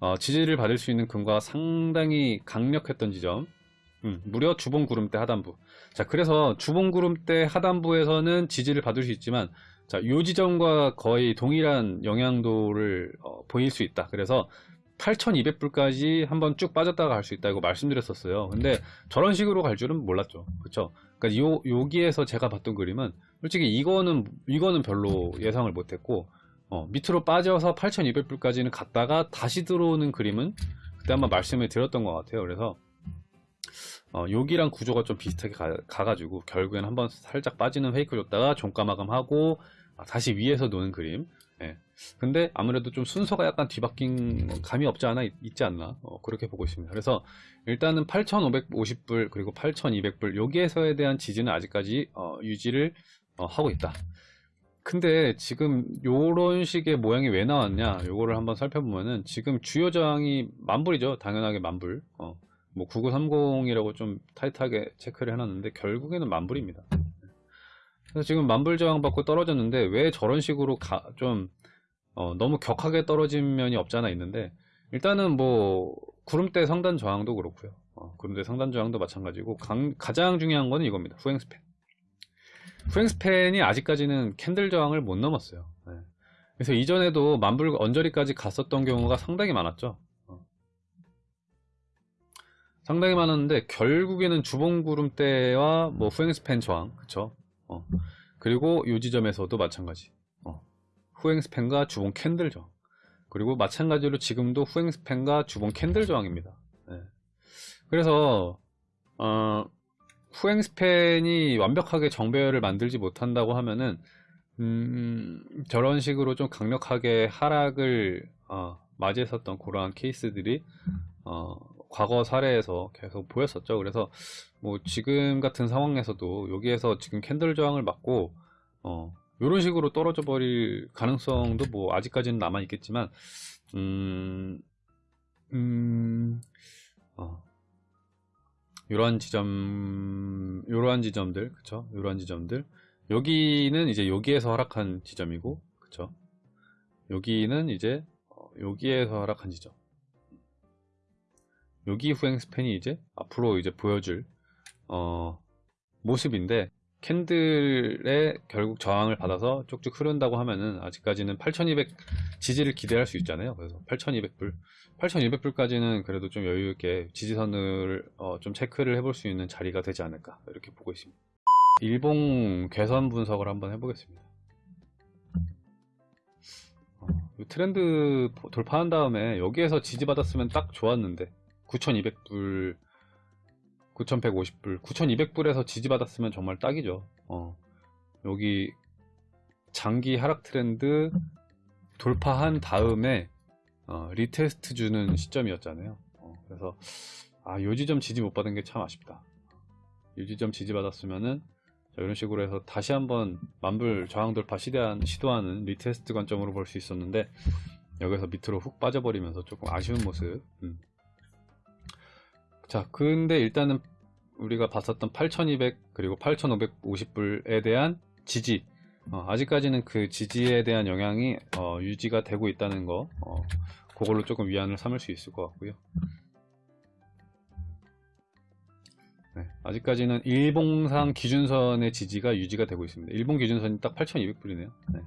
어, 지지를 받을 수 있는 근거가 상당히 강력했던 지점 음, 무려 주봉 구름대 하단부 자 그래서 주봉 구름대 하단부에서는 지지를 받을 수 있지만 자, 요 지점과 거의 동일한 영향도를 어, 보일 수 있다. 그래서 8,200불까지 한번 쭉 빠졌다가 갈 수 있다고 말씀드렸었어요. 근데 저런 식으로 갈 줄은 몰랐죠. 그쵸? 그러니까 요, 여기에서 제가 봤던 그림은 솔직히 이거는, 이거는 별로 예상을 못했고, 어, 밑으로 빠져서 8,200불까지는 갔다가 다시 들어오는 그림은 그때 한번 말씀을 드렸던 것 같아요. 그래서, 어, 여기랑 구조가 좀 비슷하게 가, 가지고 결국엔 한번 살짝 빠지는 페이크 줬다가 종가 마감하고 아, 다시 위에서 노는 그림 예. 근데 아무래도 좀 순서가 약간 뒤바뀐 감이 없지 않아 있, 지 않나 어, 그렇게 보고 있습니다 그래서 일단은 8550불 그리고 8200불 여기에서에 대한 지지는 아직까지 어, 유지를 어, 하고 있다 근데 지금 요런 식의 모양이 왜 나왔냐? 요거를 한번 살펴보면은 지금 주요 저항이 만불이죠. 당연하게 만불. 어, 뭐 9930이라고 좀 타이트하게 체크를 해놨는데 결국에는 만불입니다. 그래서 지금 만불 저항 받고 떨어졌는데 왜 저런 식으로 가, 좀 어, 너무 격하게 떨어진 면이 없잖아 있는데 일단은 뭐 구름대 상단 저항도 그렇고요. 어, 구름대 상단 저항도 마찬가지고 강, 가장 중요한 거는 이겁니다. 후행 스팬 후행 span이 아직까지는 candle 저항을 못 넘었어요 네. 그래서 이전에도 만불 언저리까지 갔었던 경우가 상당히 많았죠 어. 상당히 많았는데 결국에는 주봉 구름대와 뭐 후행 span 저항 그쵸 어. 그리고 이 지점에서도 마찬가지 어. 후행 span과 주봉 candle 저항 그리고 마찬가지로 지금도 후행 span과 주봉 candle 저항입니다 네. 그래서 어, 후행 스팬이 완벽하게 정배열을 만들지 못한다고 하면은 음, 저런 식으로 좀 강력하게 하락을 어, 맞이했었던 그러한 케이스들이 어, 과거 사례에서 계속 보였었죠. 그래서 뭐 지금 같은 상황에서도 여기에서 지금 캔들 저항을 맞고 어 이런 식으로 떨어져 버릴 가능성도 뭐 아직까지는 남아 있겠지만 음, 음, 어, 이러한 지점, 이러한 지점들, 그쵸? 이러한 지점들. 여기는 이제 여기에서 하락한 지점이고, 그쵸? 여기는 이제 어, 여기에서 하락한 지점. 여기 후행 스팬이 이제 앞으로 이제 보여줄 어, 모습인데 캔들에 결국 저항을 받아서 쭉쭉 흐른다고 하면은 아직까지는 8200 지지를 기대할 수 있잖아요. 그래서 8200불. 8200불까지는 그래도 좀 여유있게 지지선을 어, 좀 체크를 해볼 수 있는 자리가 되지 않을까 이렇게 보고 있습니다. 일봉 개선 분석을 한번 해보겠습니다. 어, 트렌드 돌파한 다음에 여기에서 지지받았으면 딱 좋았는데 9200불 9150불 9200불에서 지지받았으면 정말 딱이죠. 어, 여기 장기 하락 트렌드 돌파한 다음에 어, retest 주는 시점이었잖아요. 어, 그래서 아 요지점 지지 못 받은 게 참 아쉽다. 요지점 지지 받았으면은 이런 식으로 해서 다시 한번 만불 저항 돌파 시대한, 시도하는 retest 관점으로 볼 수 있었는데 여기서 밑으로 훅 빠져버리면서 조금 아쉬운 모습. 음. 자 근데 일단은 우리가 봤었던 8200 그리고 8550불에 대한 지지. 어, 아직까지는 그 지지에 대한 영향이 어, 유지가 되고 있다는 거 어, 그걸로 조금 위안을 삼을 수 있을 것 같고요. 네, 아직까지는 일봉상 기준선의 지지가 유지가 되고 있습니다. 일본 기준선이 딱 8200불이네요. 네.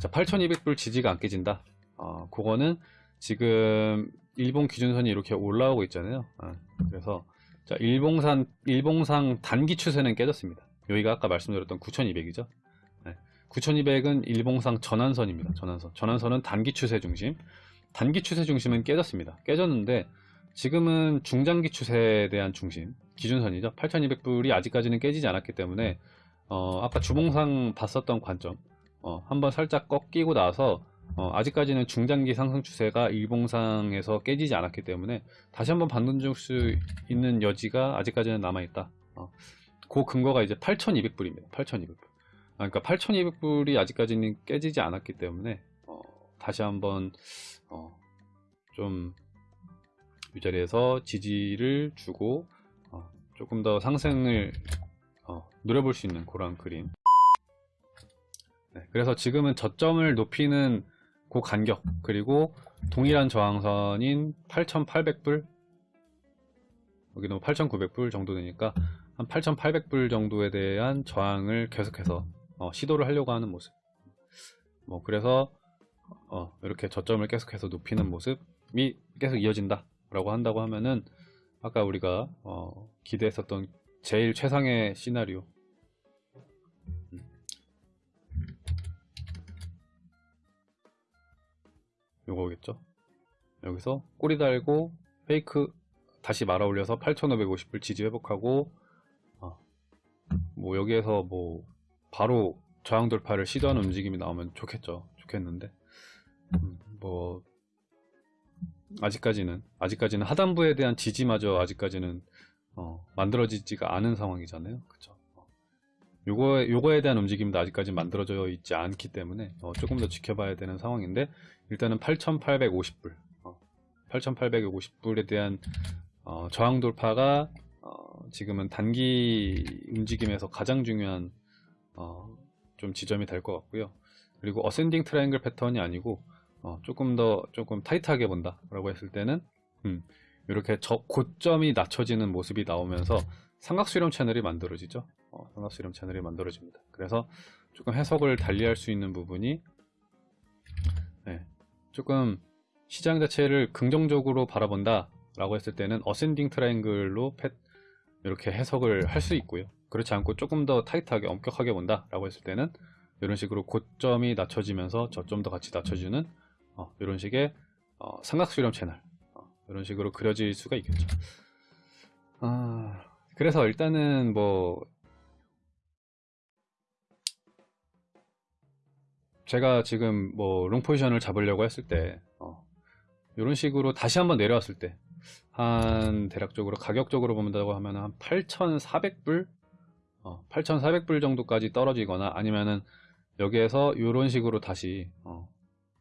자 8200불 지지가 안 깨진다. 어, 그거는 지금 일본 기준선이 이렇게 올라오고 있잖아요. 어, 그래서 자 일봉산 일봉상 단기 추세는 깨졌습니다. 여기가 아까 말씀드렸던 9200이죠. 네, 9200은 일봉상 전환선입니다. 전환선. 전환선은 단기 추세 중심. 단기 추세 중심은 깨졌습니다. 깨졌는데 지금은 중장기 추세에 대한 중심 기준선이죠. 8200불이 아직까지는 깨지지 않았기 때문에 어, 아까 주봉상 봤었던 관점 어, 한번 살짝 꺾이고 나서 어, 아직까지는 중장기 상승 추세가 일봉상에서 깨지지 않았기 때문에 다시 한번 반등 줄수 있는 여지가 아직까지는 남아있다. 어, 그 근거가 이제 8200불입니다. 8200불. 아, 그러니까 8200불이 아직까지는 깨지지 않았기 때문에 어, 다시 한번 어, 좀 위자리에서 지지를 주고 어, 조금 더 상승을 어, 노려볼 수 있는 그런 그림. 네, 그래서 지금은 저점을 높이는 그 간격 그리고 동일한 저항선인 8,800불 여기는 8,900불 정도 되니까 한 8,800불 정도에 대한 저항을 계속해서 어, 시도를 하려고 하는 모습. 뭐 그래서 어, 이렇게 저점을 계속해서 높이는 모습이 계속 이어진다 라고 한다고 하면은 아까 우리가 어, 기대했었던 제일 최상의 시나리오 요거겠죠. 여기서 꼬리 달고 페이크 다시 말아 올려서 8550불 지지 회복하고 어, 뭐 여기에서 뭐 바로 저항 돌파를 시도하는 움직임이 나오면 좋겠죠. 좋겠는데 음, 뭐 아직까지는 아직까지는 하단부에 대한 지지마저 아직까지는 어, 만들어지지가 않은 상황이잖아요. 그쵸? 어. 요거에, 대한 움직임도 아직까지 만들어져 있지 않기 때문에 어, 조금 더 지켜봐야 되는 상황인데 일단은 8,850불 어, 8,850불에 대한 어, 저항 돌파가 어, 지금은 단기 움직임에서 가장 중요한 어, 좀 지점이 될 것 같고요. 그리고 ascending triangle 패턴이 아니고 어, 조금 더 조금 타이트하게 본다 라고 했을 때는 음, 이렇게 저 고점이 낮춰지는 모습이 나오면서 삼각수렴 채널이 만들어지죠. 어, 삼각수렴 채널이 만들어집니다. 그래서 조금 해석을 달리할 수 있는 부분이 네, 조금 시장 자체를 긍정적으로 바라본다 라고 했을 때는 ascending triangle로 펫 이렇게 해석을 할 수 있고요. 그렇지 않고 조금 더 타이트하게 엄격하게 본다 라고 했을 때는 이런 식으로 고점이 낮춰지면서 저점도 같이 낮춰주는 어, 이런 식의 어, 삼각수렴 채널 어, 이런 식으로 그려질 수가 있겠죠. 아, 그래서 일단은 뭐 제가 지금 뭐 롱포지션을 잡으려고 했을 때 어, 이런 식으로 다시 한번 내려왔을 때 한 대략적으로 가격적으로 본다고 하면 한 8,400불 어, 8,400불 정도까지 떨어지거나 아니면은 여기에서 이런 식으로 다시 어,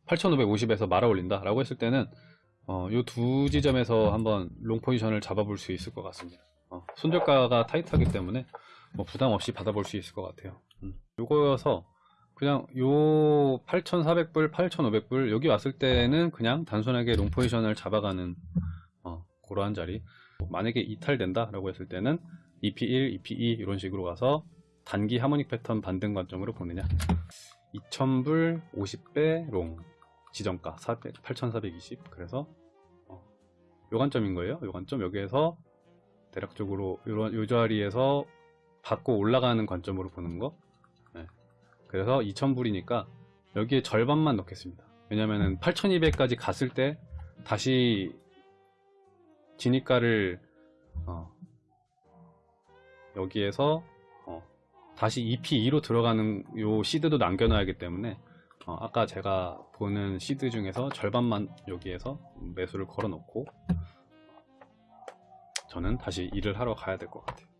8,550에서 말아 올린다 라고 했을 때는 어, 이두 지점에서 한번 long 포지션을 잡아볼 수 있을 것 같습니다 어, 손절가가 타이트하기 때문에 뭐 부담 없이 받아볼 수 있을 것 같아요 음. 요거여서 그냥 요 8,400불 8,500불 여기 왔을 때는 그냥 단순하게 long 포지션을 잡아가는 어, 그러한 자리. 만약에 이탈된다 라고 했을 때는 EP1, EP2 이런 식으로 가서 단기 harmonic 패턴 반등 관점으로 보느냐. 2000불 50배 롱 지정가 8420 그래서 어, 요 관점인 거예요. 요 관점 여기에서 대략적으로 요런 요 자리에서 받고 올라가는 관점으로 보는 거. 네. 그래서 2000불이니까 여기에 절반만 넣겠습니다. 왜냐면은 8200까지 갔을 때 다시 진입가를 어, 여기에서 어, 다시 EP2로 들어가는 요 시드도 남겨놔야기 때문에 어, 아까 제가 보는 시드 중에서 절반만 여기에서 매수를 걸어 놓고 저는 다시 일을 하러 가야 될 것 같아요